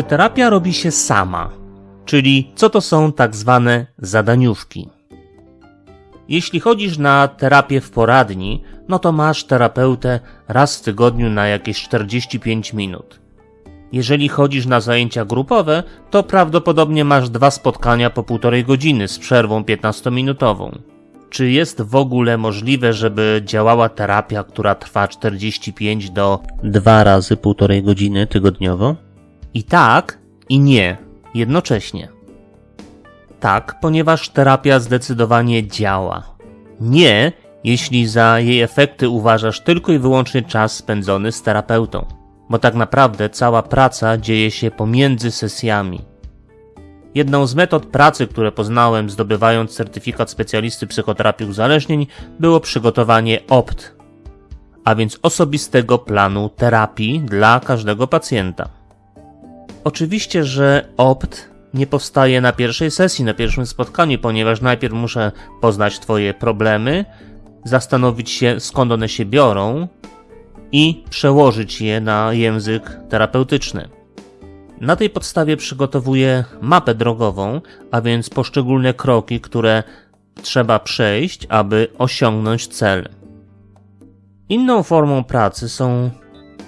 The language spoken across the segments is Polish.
Czy terapia robi się sama? Czyli co to są tak zwane zadaniówki? Jeśli chodzisz na terapię w poradni, no to masz terapeutę raz w tygodniu na jakieś 45 minut. Jeżeli chodzisz na zajęcia grupowe, to prawdopodobnie masz dwa spotkania po półtorej godziny z przerwą 15-minutową. Czy jest w ogóle możliwe, żeby działała terapia, która trwa 45 do 2 razy półtorej godziny tygodniowo? I tak, i nie, jednocześnie. Tak, ponieważ terapia zdecydowanie działa. Nie, jeśli za jej efekty uważasz tylko i wyłącznie czas spędzony z terapeutą, bo tak naprawdę cała praca dzieje się pomiędzy sesjami. Jedną z metod pracy, które poznałem zdobywając certyfikat specjalisty psychoterapii uzależnień, było przygotowanie OPT, a więc osobistego planu terapii dla każdego pacjenta. Oczywiście, że OPT nie powstaje na pierwszej sesji, na pierwszym spotkaniu, ponieważ najpierw muszę poznać Twoje problemy, zastanowić się skąd one się biorą i przełożyć je na język terapeutyczny. Na tej podstawie przygotowuję mapę drogową, a więc poszczególne kroki, które trzeba przejść, aby osiągnąć cel. Inną formą pracy są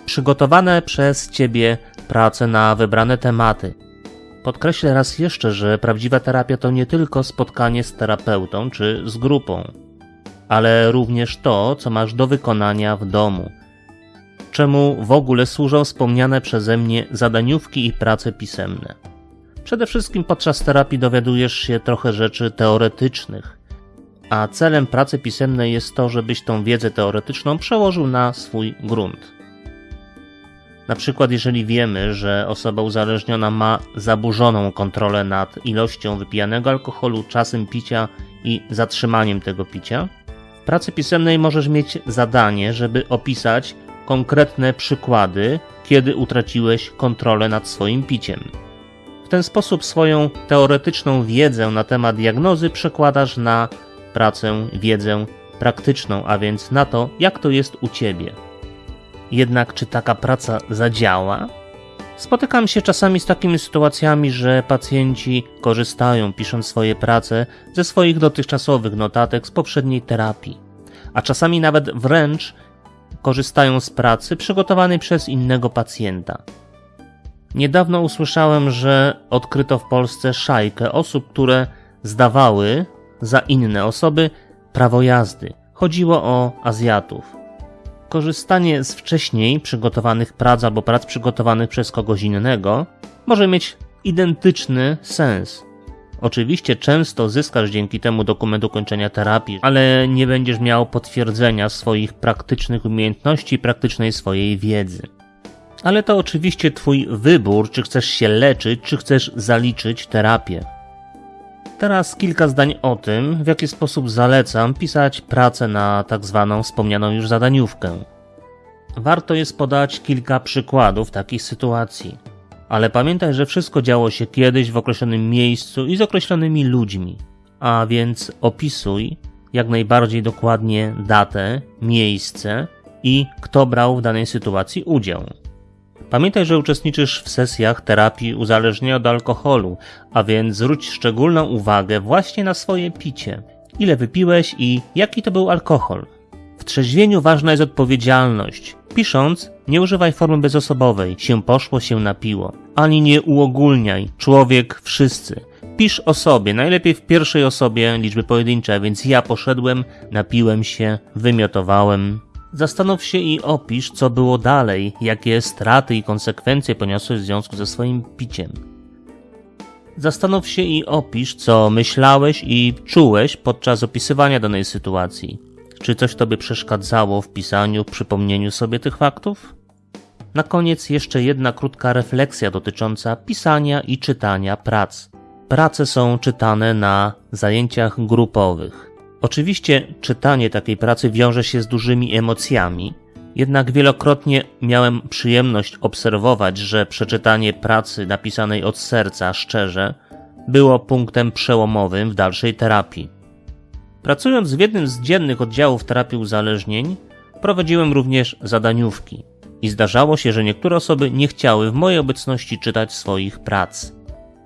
przygotowane przez Ciebie prace na wybrane tematy. Podkreślę raz jeszcze, że prawdziwa terapia to nie tylko spotkanie z terapeutą czy z grupą, ale również to, co masz do wykonania w domu – czemu w ogóle służą wspomniane przeze mnie zadaniówki i prace pisemne. Przede wszystkim podczas terapii dowiadujesz się trochę rzeczy teoretycznych, a celem pracy pisemnej jest to, żebyś tą wiedzę teoretyczną przełożył na swój grunt. Na przykład, jeżeli wiemy, że osoba uzależniona ma zaburzoną kontrolę nad ilością wypijanego alkoholu, czasem picia i zatrzymaniem tego picia, w pracy pisemnej możesz mieć zadanie, żeby opisać, konkretne przykłady, kiedy utraciłeś kontrolę nad swoim piciem. W ten sposób swoją teoretyczną wiedzę na temat diagnozy przekładasz na pracę, wiedzę praktyczną, a więc na to, jak to jest u ciebie. Jednak czy taka praca zadziała? Spotykam się czasami z takimi sytuacjami, że pacjenci korzystają, pisząc swoje prace, ze swoich dotychczasowych notatek z poprzedniej terapii, a czasami nawet wręcz korzystają z pracy przygotowanej przez innego pacjenta. Niedawno usłyszałem, że odkryto w Polsce szajkę osób, które zdawały za inne osoby prawo jazdy. Chodziło o Azjatów. Korzystanie z wcześniej przygotowanych prac albo prac przygotowanych przez kogoś innego może mieć identyczny sens. Oczywiście często zyskasz dzięki temu dokument ukończenia terapii, ale nie będziesz miał potwierdzenia swoich praktycznych umiejętności, praktycznej swojej wiedzy. Ale to oczywiście Twój wybór, czy chcesz się leczyć, czy chcesz zaliczyć terapię. Teraz kilka zdań o tym, w jaki sposób zalecam pisać pracę na tak zwaną wspomnianą już zadaniówkę. Warto jest podać kilka przykładów takich sytuacji. Ale pamiętaj, że wszystko działo się kiedyś w określonym miejscu i z określonymi ludźmi. A więc opisuj jak najbardziej dokładnie datę, miejsce i kto brał w danej sytuacji udział. Pamiętaj, że uczestniczysz w sesjach terapii uzależnienia od alkoholu, a więc zwróć szczególną uwagę właśnie na swoje picie. Ile wypiłeś i jaki to był alkohol. W trzeźwieniu ważna jest odpowiedzialność. Pisząc, nie używaj formy bezosobowej, się poszło, się napiło. Ani nie uogólniaj, człowiek, wszyscy. Pisz o sobie, najlepiej w pierwszej osobie liczby pojedyncze, więc ja poszedłem, napiłem się, wymiotowałem. Zastanów się i opisz, co było dalej, jakie straty i konsekwencje poniosłeś w związku ze swoim piciem. Zastanów się i opisz, co myślałeś i czułeś podczas opisywania danej sytuacji. Czy coś tobie przeszkadzało w pisaniu, w przypomnieniu sobie tych faktów? Na koniec jeszcze jedna krótka refleksja dotycząca pisania i czytania prac. Prace są czytane na zajęciach grupowych. Oczywiście czytanie takiej pracy wiąże się z dużymi emocjami, jednak wielokrotnie miałem przyjemność obserwować, że przeczytanie pracy napisanej od serca szczerze było punktem przełomowym w dalszej terapii. Pracując w jednym z dziennych oddziałów terapii uzależnień, prowadziłem również zadaniówki. I zdarzało się, że niektóre osoby nie chciały w mojej obecności czytać swoich prac.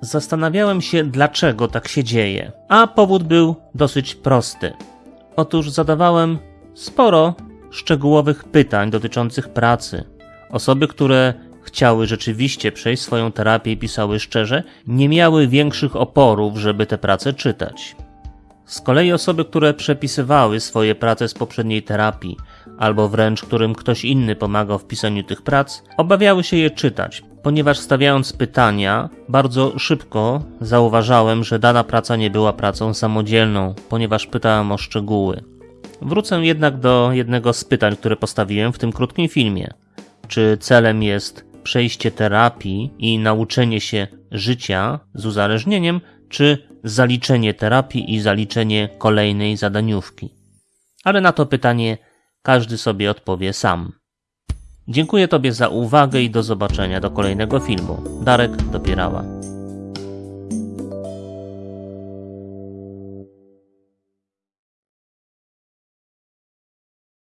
Zastanawiałem się, dlaczego tak się dzieje, a powód był dosyć prosty. Otóż zadawałem sporo szczegółowych pytań dotyczących pracy. Osoby, które chciały rzeczywiście przejść swoją terapię i pisały szczerze, nie miały większych oporów, żeby te prace czytać. Z kolei osoby, które przepisywały swoje prace z poprzedniej terapii, albo wręcz którym ktoś inny pomagał w pisaniu tych prac, obawiały się je czytać, ponieważ stawiając pytania, bardzo szybko zauważałem, że dana praca nie była pracą samodzielną, ponieważ pytałem o szczegóły. Wrócę jednak do jednego z pytań, które postawiłem w tym krótkim filmie. Czy celem jest przejście terapii i nauczenie się życia z uzależnieniem, czy zaliczenie terapii i zaliczenie kolejnej zadaniówki? Ale na to pytanie każdy sobie odpowie sam. Dziękuję Tobie za uwagę i do zobaczenia do kolejnego filmu. Darek Dopierała.